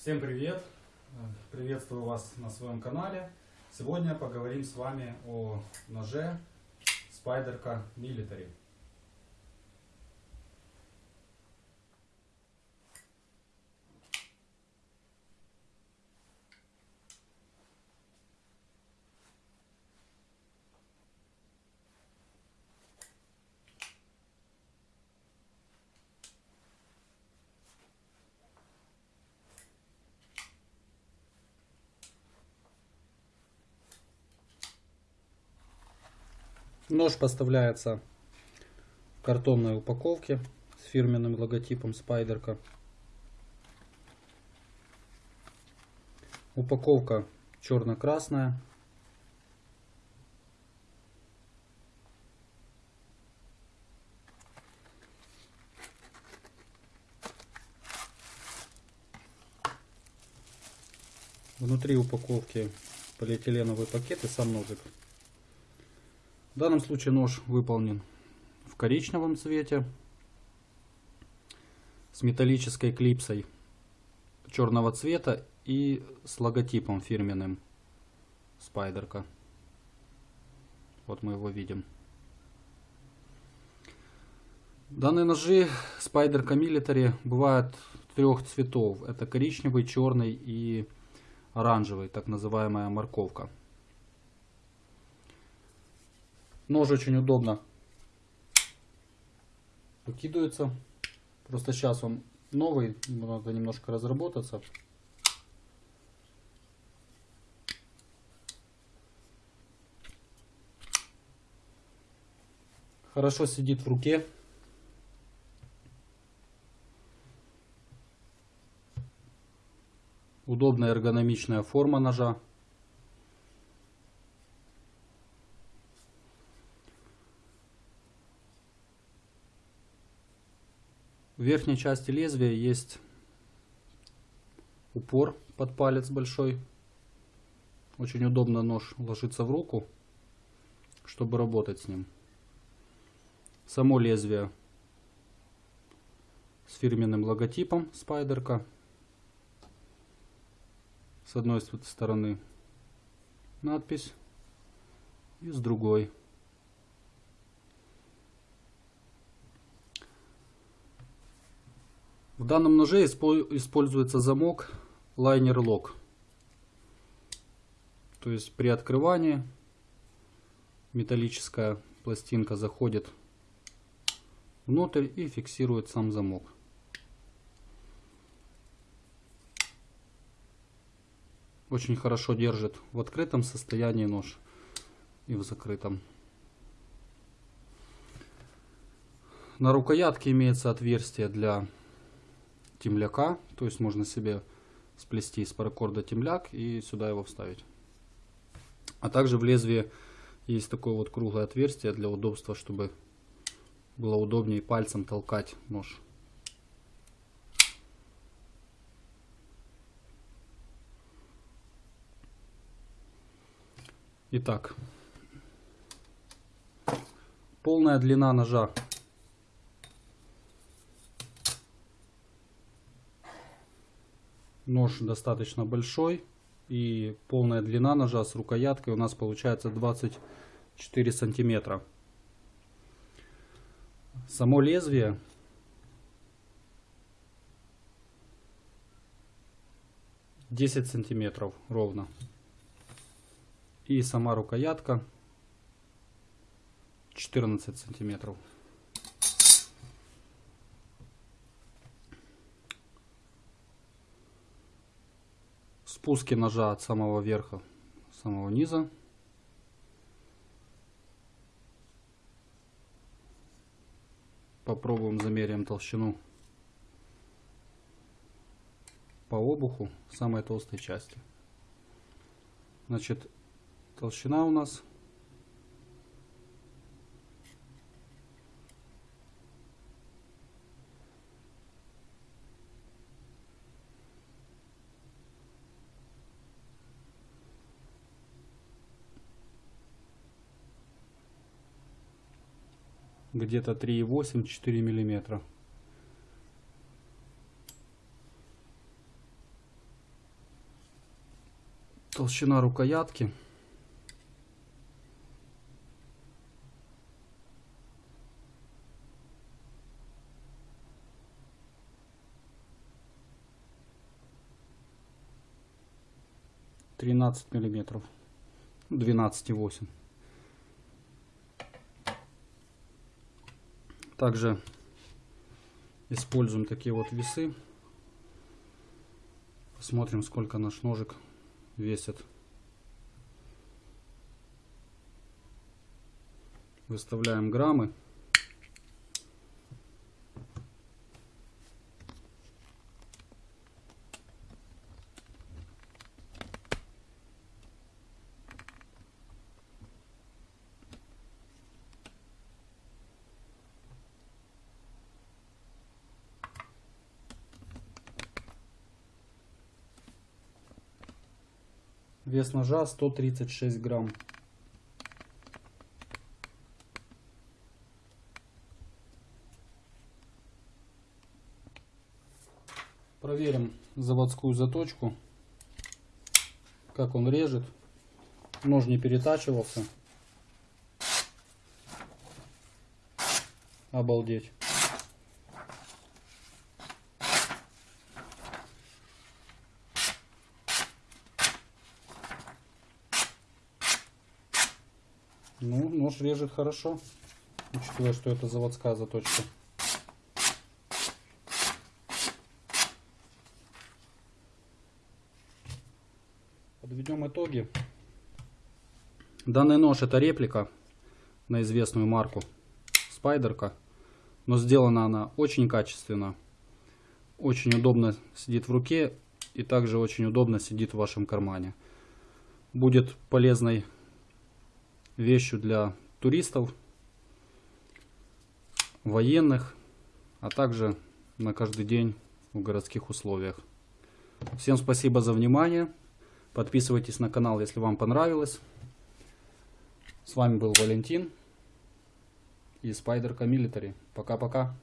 Всем привет! Приветствую вас на своем канале. Сегодня поговорим с вами о ноже Spyderco Military. Нож поставляется в картонной упаковке с фирменным логотипом Спайдерка. Упаковка черно-красная. Внутри упаковки полиэтиленовый пакет и сам ножик. В данном случае нож выполнен в коричневом цвете с металлической клипсой черного цвета и с логотипом фирменным Спайдерка. Вот мы его видим. Данные ножи Спайдерка Military бывают трех цветов. Это коричневый, черный и оранжевый, так называемая морковка. Нож очень удобно выкидывается. Просто сейчас он новый, ему надо немножко разработаться. Хорошо сидит в руке. Удобная эргономичная форма ножа. В верхней части лезвия есть упор под палец большой. Очень удобно нож ложится в руку, чтобы работать с ним. Само лезвие с фирменным логотипом Спайдерка. С одной стороны надпись и с другой. Данном ноже используется замок Liner Lock. То есть при открывании металлическая пластинка заходит внутрь и фиксирует сам замок. Очень хорошо держит в открытом состоянии нож и в закрытом. На рукоятке имеется отверстие для темляка. То есть можно себе сплести из паракорда темляк и сюда его вставить. А также в лезвии есть такое вот круглое отверстие для удобства, чтобы было удобнее пальцем толкать нож. Итак, полная длина ножа Нож достаточно большой. И полная длина ножа с рукояткой у нас получается 24 сантиметра. Само лезвие десять сантиметров ровно. И сама рукоятка 14 сантиметров. Спуске ножа от самого верха, самого низа. Попробуем замеряем толщину по обуху самой толстой части. Значит, толщина у нас где-то 3,8-4 миллиметра. Толщина рукоятки. Тринадцать миллиметров. Двенадцать и восемь. Также используем такие вот весы. Посмотрим, сколько наш ножик весит. Выставляем граммы. Вес ножа 136 грамм. Проверим заводскую заточку. Как он режет. Нож не перетачивался. Обалдеть. Нож режет хорошо, учитывая, что это заводская заточка. Подведем итоги. Данный нож это реплика на известную марку Спайдерка, но сделана она очень качественно, очень удобно сидит в руке и также очень удобно сидит в вашем кармане. Будет полезной вещью для туристов, военных, а также на каждый день в городских условиях. Всем спасибо за внимание. Подписывайтесь на канал, если вам понравилось. С вами был Валентин и Spider Military. Пока-пока.